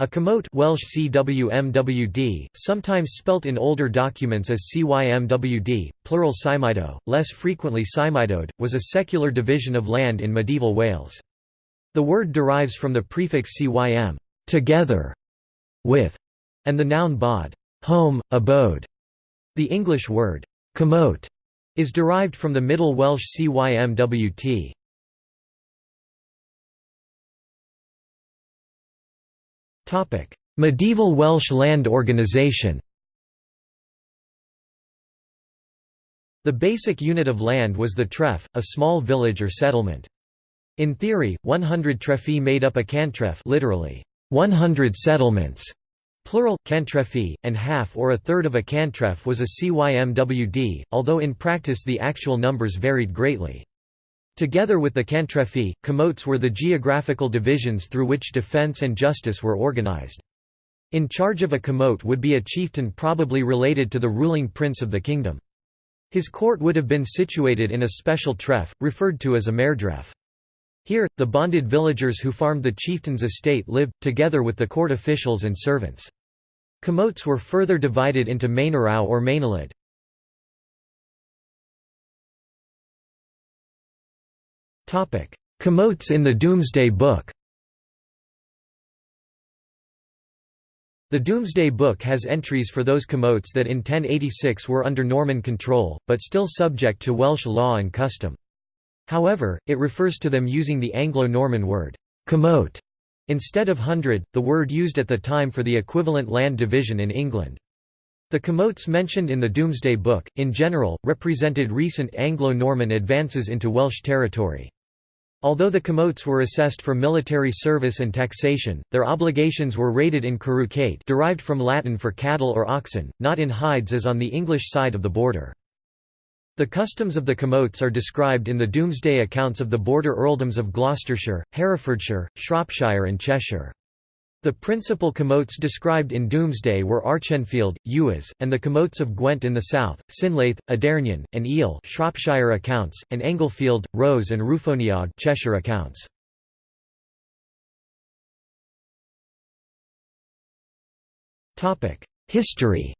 A commote Welsh CWMWD, sometimes spelt in older documents as CYMWD, plural cymido, less frequently cymidode, was a secular division of land in medieval Wales. The word derives from the prefix cym together with, and the noun bod home, abode. The English word commote is derived from the Middle Welsh cymwt. Medieval Welsh land organisation The basic unit of land was the treff, a small village or settlement. In theory, 100 trefi made up a cantref literally, 100 settlements, plural, cantrefi, and half or a third of a cantref was a cymwd, although in practice the actual numbers varied greatly. Together with the cantrefi, commotes were the geographical divisions through which defense and justice were organized. In charge of a commote would be a chieftain probably related to the ruling prince of the kingdom. His court would have been situated in a special treff, referred to as a mairdref. Here, the bonded villagers who farmed the chieftain's estate lived, together with the court officials and servants. Commotes were further divided into mainorau or mainolid. Commotes in the Domesday Book The Domesday Book has entries for those commotes that in 1086 were under Norman control, but still subject to Welsh law and custom. However, it refers to them using the Anglo-Norman word, commote, instead of hundred, the word used at the time for the equivalent land division in England. The commotes mentioned in the Domesday Book, in general, represented recent Anglo-Norman advances into Welsh territory. Although the commotes were assessed for military service and taxation, their obligations were rated in carucate derived from Latin for cattle or oxen, not in hides as on the English side of the border. The customs of the commotes are described in the Domesday accounts of the border earldoms of Gloucestershire, Herefordshire, Shropshire and Cheshire. The principal commotes described in Domesday were Archenfield, Ewes, and the commotes of Gwent in the south, Sinlaith, Adernion, and Eel Shropshire accounts, and Englefield, Rose and Rufoniog Cheshire accounts. History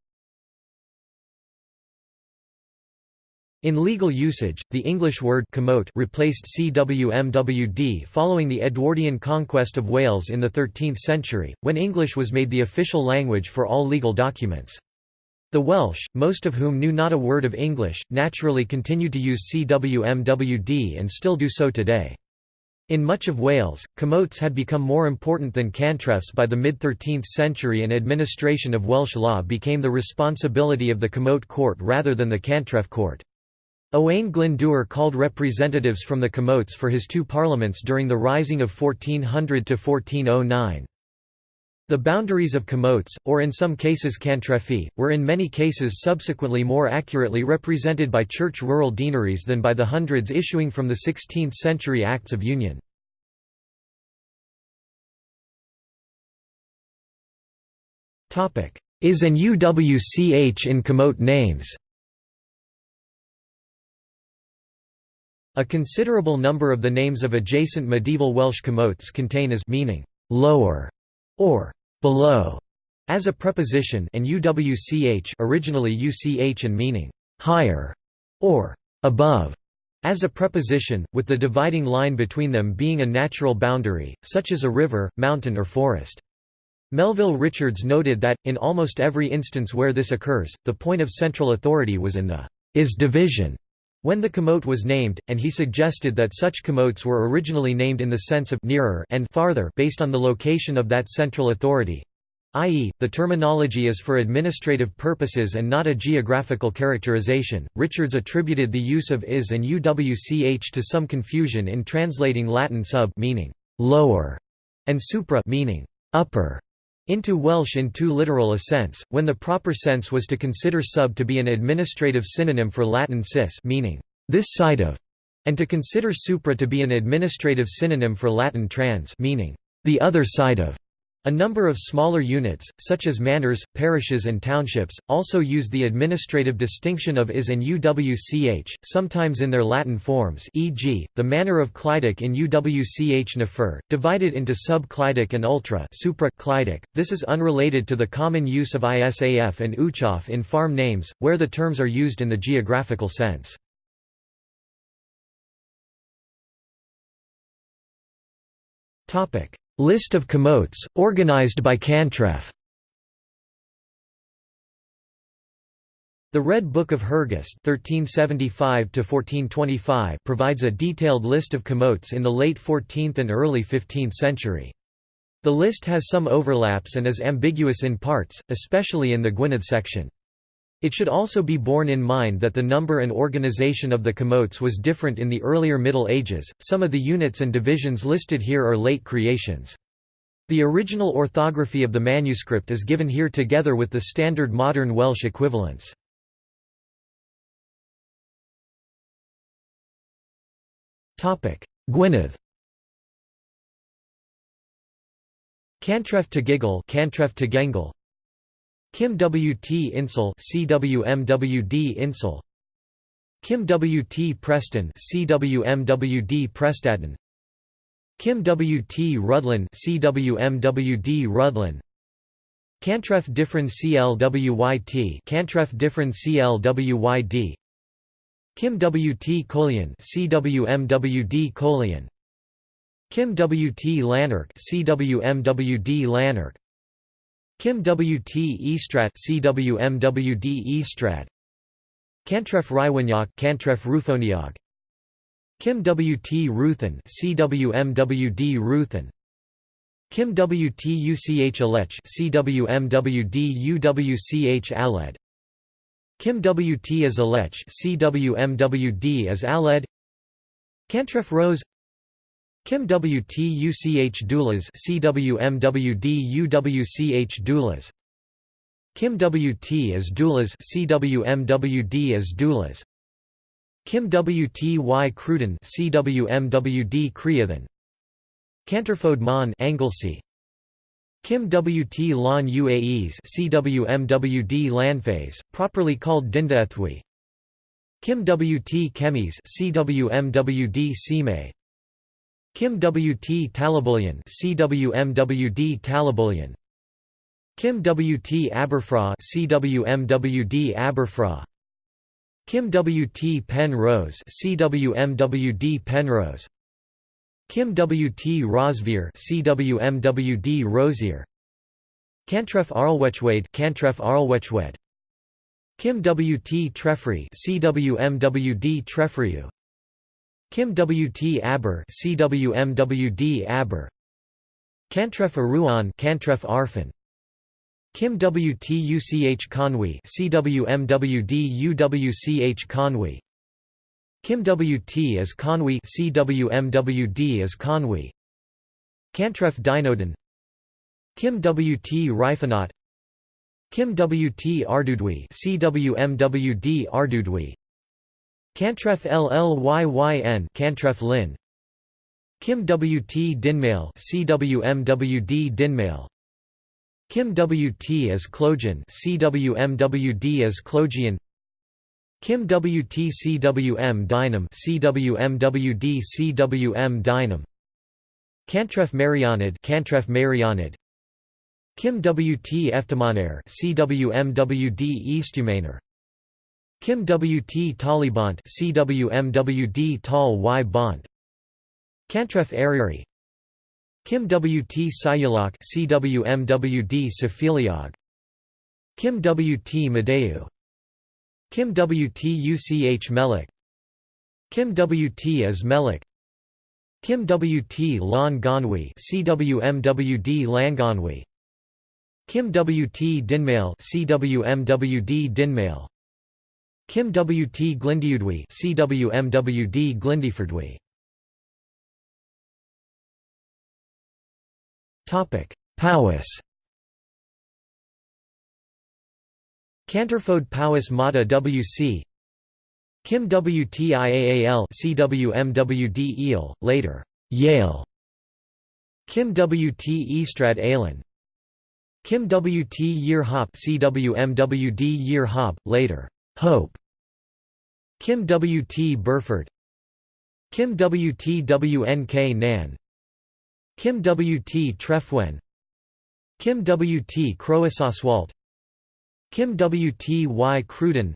In legal usage, the English word commote replaced cwmwd following the Edwardian conquest of Wales in the 13th century, when English was made the official language for all legal documents. The Welsh, most of whom knew not a word of English, naturally continued to use cwmwd and still do so today. In much of Wales, commotes had become more important than cantrefs by the mid-13th century and administration of Welsh law became the responsibility of the commote court rather than the cantref court. Owain Glyndŵr called representatives from the Commotes for his two parliaments during the Rising of 1400–1409. The boundaries of Commotes, or in some cases Cantrefi, were in many cases subsequently more accurately represented by church rural deaneries than by the hundreds issuing from the 16th-century Acts of Union. Is an UWCH in Commote names A considerable number of the names of adjacent medieval Welsh commotes contain as meaning lower or below as a preposition and uwch originally uch and meaning higher or above as a preposition, with the dividing line between them being a natural boundary, such as a river, mountain or forest. Melville Richards noted that, in almost every instance where this occurs, the point of central authority was in the is division when the commote was named, and he suggested that such commotes were originally named in the sense of nearer and farther based on the location of that central authority i.e., the terminology is for administrative purposes and not a geographical characterization. Richards attributed the use of is and uwch to some confusion in translating Latin sub meaning lower and supra meaning upper into Welsh in too literal a sense, when the proper sense was to consider sub to be an administrative synonym for Latin cis meaning, this side of, and to consider supra to be an administrative synonym for Latin trans meaning, the other side of. A number of smaller units, such as manors, parishes and townships, also use the administrative distinction of is and uwch, sometimes in their Latin forms e.g., the manor of Clydach in uwch Nefer, divided into sub-Clydach and ultra -Clydach. This is unrelated to the common use of isaf and uchof in farm names, where the terms are used in the geographical sense. Topic List of commotes, organized by Cantref The Red Book of Hergest (1375–1425) provides a detailed list of commotes in the late 14th and early 15th century. The list has some overlaps and is ambiguous in parts, especially in the Gwynedd section. It should also be borne in mind that the number and organization of the commotes was different in the earlier Middle Ages, some of the units and divisions listed here are late creations. The original orthography of the manuscript is given here together with the standard modern Welsh equivalents. Gwynedd Cantref to Giggle Cantref to Gengle Kim W.T. Insel CWMWD Insel Kim W.T. Preston CWMWD Prestadden Kim W.T. Rudlin CWMWD Rudlin Cantref Diffrin CLWYT Cantref Diffrin CLWYD Kim W.T. Collian CWMWD Collian Kim W.T. Lanark CWMWD Lanark Kim W. T. Estrat CWMWD Estrat Cantref Rywaniak Cantref Rufoniag Kim W. T. Ruthen CWMWD Ruthen Kim W. T. UCH Alech CWMWD UWCH Aled. Kim W. T. as Alech CWMWD as Aled. Cantref Rose Kim WTUCH doulas CWMWD UWCH doulas. Kim WT as doulas CWMWD as doulas. Kim WTY Cruden CWMWD Creathan Canterfode Mon Anglesey Kim WT Lon UAEs CWMWD Lanphase, properly called Dindaethwi Kim WT Chemis CWMWD Sime Kim W. T. Talabullion CWMWD Talabullion Kim W. T. Aberfraw CWMWD Aberfraw Kim W. T. Penrose CWMWD Penrose Kim W. T. Rosvier CWMWD Rosier Cantref Arlwechwade Cantref Arlwechwed Kim W. T. Trefry CWMWD Trefryu Kim W. T. Aber CWMWD Aber Cantref Aruan Cantref Arfan Kim W. T. UCH Conwy CWMWD UWCH Conwy Kim W. T. as Conwy CWMWD as Conwy Cantref Dynodon Kim W. T. Rifanat Kim W. T. Ardudwi CWMWD Ardudwi Cantref LLYYN Cantref Lin. Kim WT Dinmail CWMWD Dinmail. Kim WT as Clogian CWMWD as Clogian Kim WT CWM Dynam CWMWD CWM Dynam. Cantref Marianid Cantref Marianid. Kim WT Eftamaner CWMWD Eastumaner Kim W. T. Talibont CWMWD Tal Y Bont Cantref Ariri Kim W. T. Sayulak CWMWD Safiliog Kim W. T. Madeu Kim W. T. UCH Melik Kim W. T. as Melik Kim W. T. Lon Gonwi CWMWD Langonwi Kim W. T. Dinmail CWMWD Dinmail Kim W. T. Glindiudwi CWMWD Glindifordwi Topic: Powys. Canterfode Powys Mata WC Kim WTIAAL CWMWD Eel, later Yale Kim WT Estrad Alan Kim Wt Year Hop CWMWD Year Hop, later, Hope Kim Wt Burford. Kim Wt WNK Nan. Kim Wt Trefwen. Kim Wt Croasoswalt Kim Wt Y. Cruden.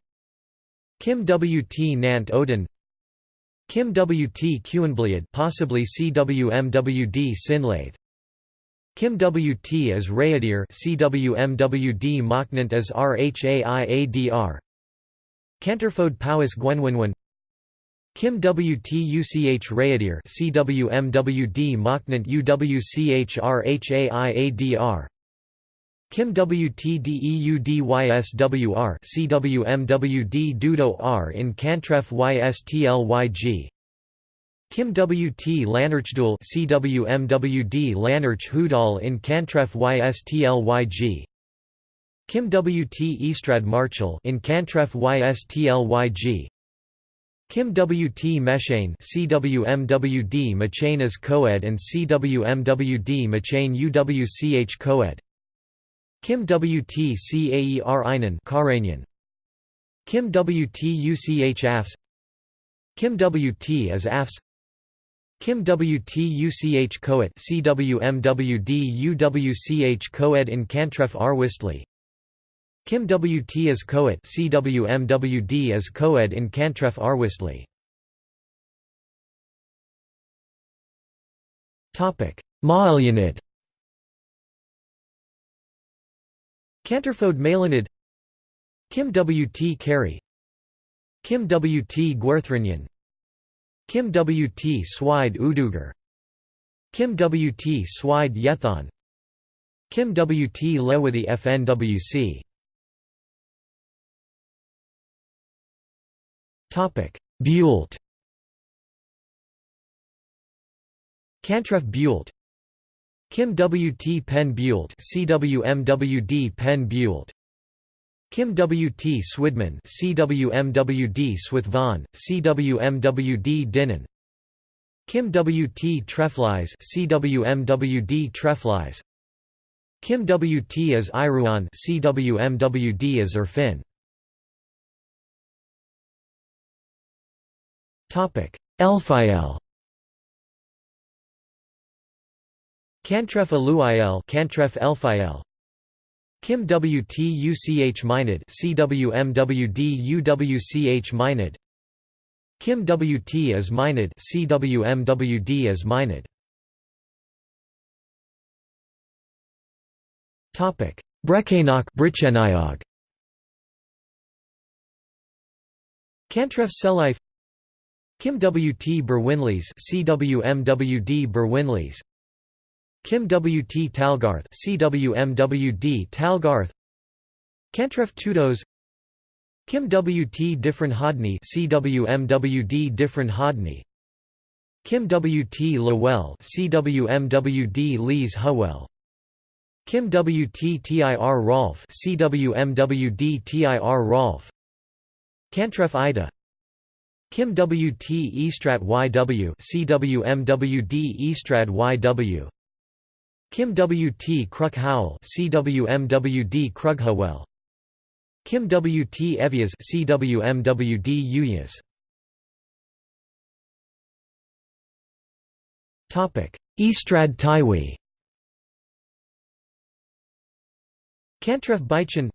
Kim Wt Nant Odin. Kim Wt Kuenbliad possibly CWMWD Sinlaith. Kim Wt as Rayadir CWMWD Mochnant as RHAIADR Canterfode Powis Gwenwinwin Kim Wt UCH Rayadir CWMWD Mochnant UWCH RHAIADR Kim WTDEUDYSWR CWMWD Dudo R in Cantref YSTLYG Kim WT Lanarchdul CWMWD Lanarch Hudal in Cantref YSTLYG Kim WT Estrad Marchal in Cantref YSTLYG Kim WT Meshane CWMWD Machane as Coed and CWMWD Machane UWCH Coed. Kim Wt Caer Einan Kim Wt Uchh Afs Kim Wt as Afs Kim Wt Uchh Coet CWMWD UWCH Coed in Cantref Arwistly Kim Wt as Coet CWMWD as Coed in Cantref Arwistly Topic Ma'alyanid Canterfode Malinid Kim W. T. Carey Kim W. T. Gwerthrinyan Kim W. T. Swide Udugar Kim W. T. Swide Yethon Kim W. T. Lewithy FNWC Buelt Cantref Buelt Kim W. T. Penn Buelt CWMWD Penn Buelt Kim W. T. Swidman CWMWD Swithvan, CWMWD Dinnan Kim W. T. Treflies CWMWD Treflies Kim W. T. as Iruan CWMWD as Urfin Elphiel Cantref Aluiel Cantref Elphiel Kim Wt Uchh Minid CWMWD UWCH Kim Wt as Minid CWMWD as Minid Topic. Brechenach Bricheniog Cantref Selife Kim Wt Berwinleys CWMWD Berwinleys Kim W. T. Talgarth CWMWD Talgarth Cantref Tudos Kim W. T. Different Hodney CWMWD Different Hodney Kim W. T. Lowell CWMWD Lees Howell Kim W. T. TIR Rolf CWMWD TIR Rolf Cantref Ida Kim W. T. Eastrat YW CWMWD Eastrad YW Kim W. T. Kruk Howell CWMWD Krughowell Kim W. T. Evias CWMWD Uyas Topic Eastrad Taiwi Cantref Baichen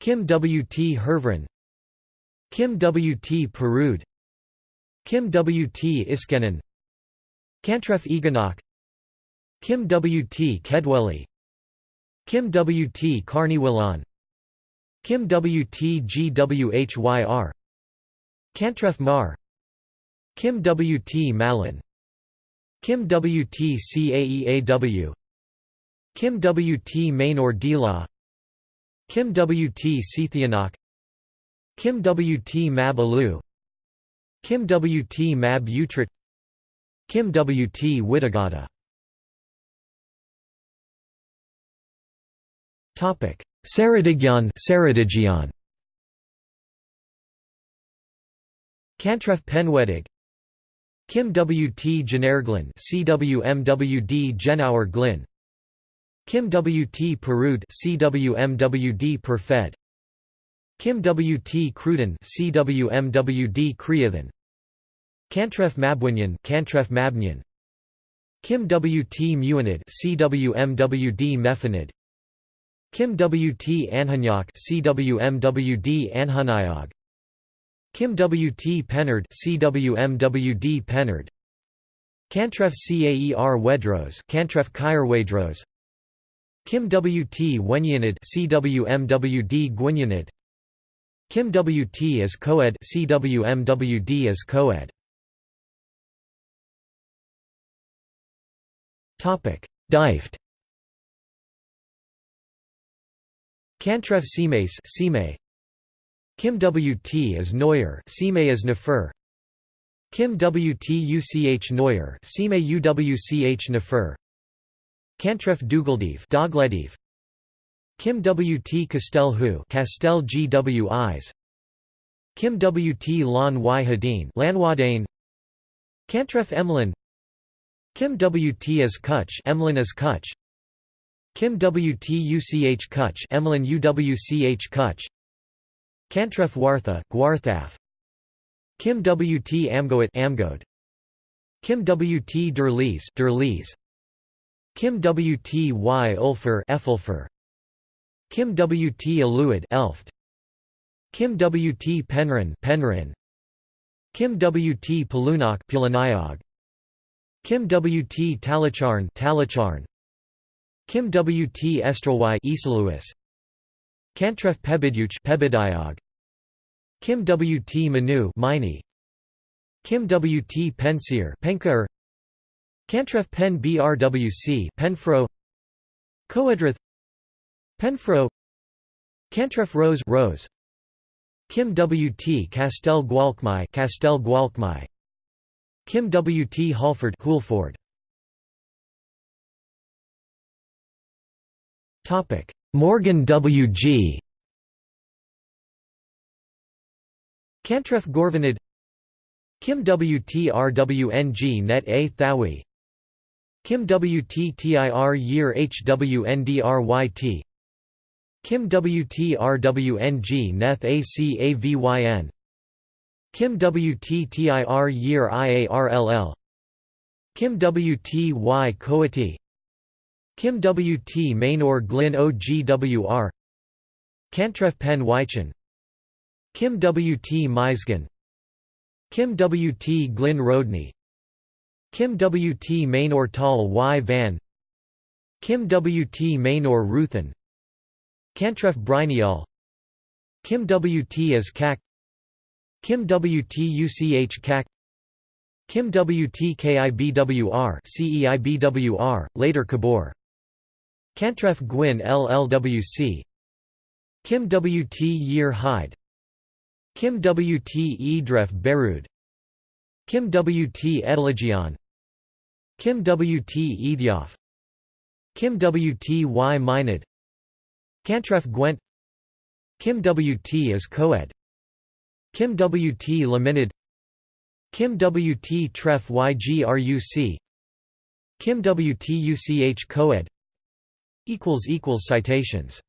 Kim W. T. Hervrin Kim W. T. Perud Kim W. T. Iskenan Cantref Eganok Kim W. T. Kedwelly Kim W. T. Carniwillan Kim W. T. Gwhyr Cantref Mar Kim W. T. Malin Kim W. T. Caeaw Kim W. T. Maynor Dila Kim W. T. Sethianok Kim W. T. Mab Alu Kim W. T. Mab Utrit Kim W. T. Wittagada Saradigyan Saradigyan Cantref Penwedig Kim W. T. Generglin CWMWD Genauer Glyn Kim WT Perud CWMWD Perfed Kim WT Cruden CWMWD Creathan Cantref Mabwinyan Cantref Mabnyan. Kim WT Muanid CWMWD Mefanid. Kim WT Anhanyak CWMWD Anhanayog Kim WT Pennard CWMWD Pennard Cantref Caer Wedros Cantref Kyer Wedros. Kim WT Wenyanid CWMWD Gwynyanid Kim WT as Coed CWMWD as Coed. Topic Deift. Cantref Seamace Seamay Kim WT as Neuer Seamay as Nefer. Kim WT UCH Neuer Seamay UWCH Nefer. Cantref Dugaldiv Kim WT Castel Hu Castel GW Eyes Kim WT Lan Y Hadin Lanwadane Cantref Emlyn. Kim WT as Kutch. Emlyn as Kutch. Kim WT UCH Kutch. Emlyn UWCH Kutch. Cantref Wartha. Gwarthaf. Kim WT Amgoat. Amgod Kim WT Derlees Derlees Kim WT Y. Ulfer Efulfer Kim WT Aluid Elft. Kim WT Penrin Penrin Kim WT Palunok Pulaniog Kim WT Talacharn Talacharn. Kim WT Estrelwy Esaluis Cantref Pebiduch Pebidiog Kim WT Manu Mini Kim WT Pensier Penker Cantref Pen BRWC Penfro. Coedrath Penfro Cantref Rose Rose Kim WT Castel Gualkmai Castel Gualkmai Kim W.T. Halford Hulford. Topic Morgan W.G. Cantref Gorvanid Kim WTRWNG Net A Thawi Kim WTTIR Year HWNDRYT Kim WTRWNG Neth ACAVYN. Kim WTTIR Year IARLL. Kim WTY Coati. Kim WT Mainor Glyn OGWR. Cantref Pen Wychan. Kim WT Meisgen. Kim WT Glyn Rodney. Kim WT Mainor Tal Y Van. Kim WT Mainor Ruthen Cantref Brynial Kim WT as CAC Kim WT CAC Kim WT KIBWR CEIBWR, later Kabor. Cantref Gwyn LLWC Kim WT Year Hyde Kim WT Edref Berud Kim WT Edelagion Kim WT Edioff Kim WT Y Minid Cantref Gwent. Kim WT is co-ed. Kim WT Laminid Kim WT Tref YGRUC Kim WT UCH Coed. Citations